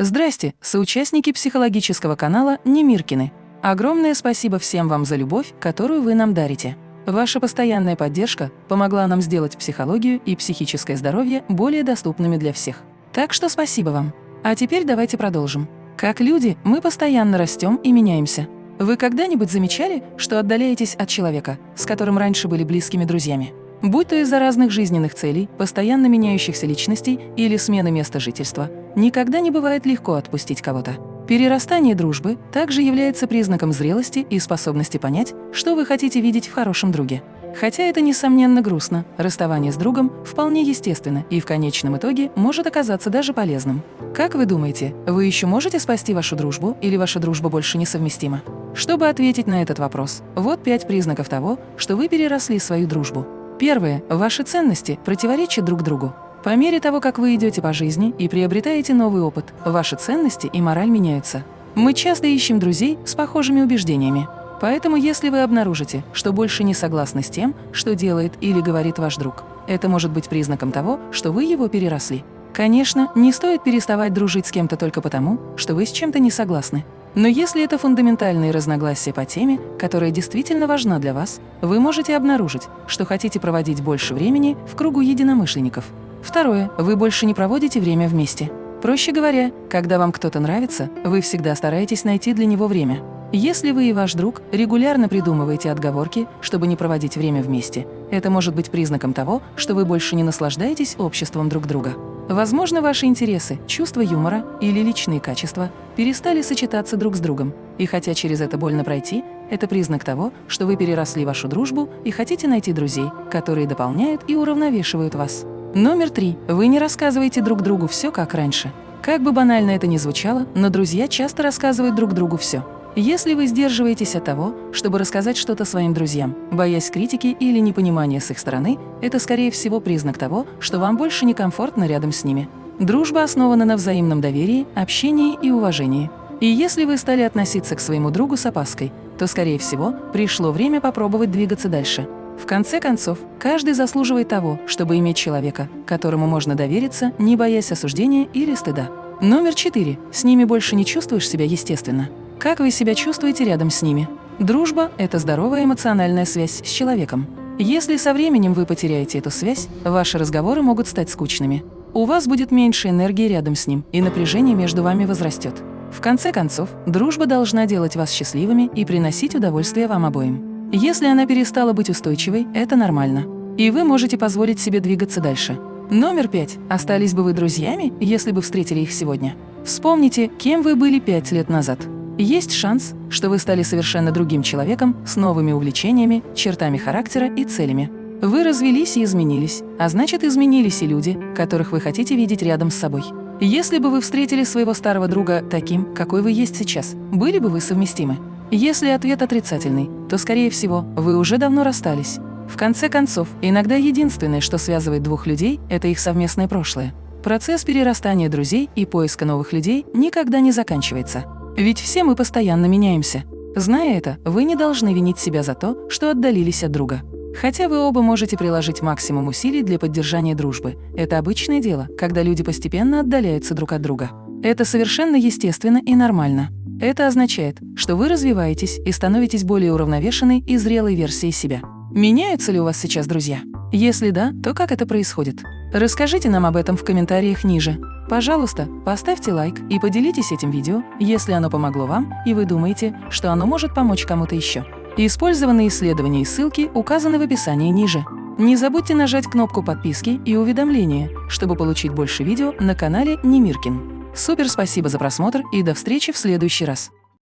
Здрасте, соучастники психологического канала Немиркины. Огромное спасибо всем вам за любовь, которую вы нам дарите. Ваша постоянная поддержка помогла нам сделать психологию и психическое здоровье более доступными для всех. Так что спасибо вам. А теперь давайте продолжим. Как люди, мы постоянно растем и меняемся. Вы когда-нибудь замечали, что отдаляетесь от человека, с которым раньше были близкими друзьями? Будь то из-за разных жизненных целей, постоянно меняющихся личностей или смены места жительства, никогда не бывает легко отпустить кого-то. Перерастание дружбы также является признаком зрелости и способности понять, что вы хотите видеть в хорошем друге. Хотя это, несомненно, грустно, расставание с другом вполне естественно и в конечном итоге может оказаться даже полезным. Как вы думаете, вы еще можете спасти вашу дружбу или ваша дружба больше несовместима? Чтобы ответить на этот вопрос, вот пять признаков того, что вы переросли свою дружбу. Первое. Ваши ценности противоречат друг другу. По мере того, как вы идете по жизни и приобретаете новый опыт, ваши ценности и мораль меняются. Мы часто ищем друзей с похожими убеждениями. Поэтому если вы обнаружите, что больше не согласны с тем, что делает или говорит ваш друг, это может быть признаком того, что вы его переросли. Конечно, не стоит переставать дружить с кем-то только потому, что вы с чем-то не согласны. Но если это фундаментальные разногласия по теме, которая действительно важна для вас, вы можете обнаружить, что хотите проводить больше времени в кругу единомышленников. Второе. Вы больше не проводите время вместе. Проще говоря, когда вам кто-то нравится, вы всегда стараетесь найти для него время. Если вы и ваш друг регулярно придумываете отговорки, чтобы не проводить время вместе, это может быть признаком того, что вы больше не наслаждаетесь обществом друг друга. Возможно, ваши интересы, чувство юмора или личные качества перестали сочетаться друг с другом, и хотя через это больно пройти, это признак того, что вы переросли вашу дружбу и хотите найти друзей, которые дополняют и уравновешивают вас. Номер три. Вы не рассказываете друг другу все, как раньше. Как бы банально это ни звучало, но друзья часто рассказывают друг другу все. Если вы сдерживаетесь от того, чтобы рассказать что-то своим друзьям, боясь критики или непонимания с их стороны, это, скорее всего, признак того, что вам больше некомфортно рядом с ними. Дружба основана на взаимном доверии, общении и уважении. И если вы стали относиться к своему другу с опаской, то, скорее всего, пришло время попробовать двигаться дальше. В конце концов, каждый заслуживает того, чтобы иметь человека, которому можно довериться, не боясь осуждения или стыда. Номер четыре. С ними больше не чувствуешь себя естественно. Как вы себя чувствуете рядом с ними? Дружба – это здоровая эмоциональная связь с человеком. Если со временем вы потеряете эту связь, ваши разговоры могут стать скучными. У вас будет меньше энергии рядом с ним, и напряжение между вами возрастет. В конце концов, дружба должна делать вас счастливыми и приносить удовольствие вам обоим. Если она перестала быть устойчивой, это нормально. И вы можете позволить себе двигаться дальше. Номер пять. Остались бы вы друзьями, если бы встретили их сегодня? Вспомните, кем вы были пять лет назад. Есть шанс, что вы стали совершенно другим человеком с новыми увлечениями, чертами характера и целями. Вы развелись и изменились, а значит, изменились и люди, которых вы хотите видеть рядом с собой. Если бы вы встретили своего старого друга таким, какой вы есть сейчас, были бы вы совместимы? Если ответ отрицательный, то, скорее всего, вы уже давно расстались. В конце концов, иногда единственное, что связывает двух людей, это их совместное прошлое. Процесс перерастания друзей и поиска новых людей никогда не заканчивается. Ведь все мы постоянно меняемся. Зная это, вы не должны винить себя за то, что отдалились от друга. Хотя вы оба можете приложить максимум усилий для поддержания дружбы. Это обычное дело, когда люди постепенно отдаляются друг от друга. Это совершенно естественно и нормально. Это означает, что вы развиваетесь и становитесь более уравновешенной и зрелой версией себя. Меняются ли у вас сейчас друзья? Если да, то как это происходит? Расскажите нам об этом в комментариях ниже. Пожалуйста, поставьте лайк и поделитесь этим видео, если оно помогло вам и вы думаете, что оно может помочь кому-то еще. Использованные исследования и ссылки указаны в описании ниже. Не забудьте нажать кнопку подписки и уведомления, чтобы получить больше видео на канале Немиркин. Супер спасибо за просмотр и до встречи в следующий раз.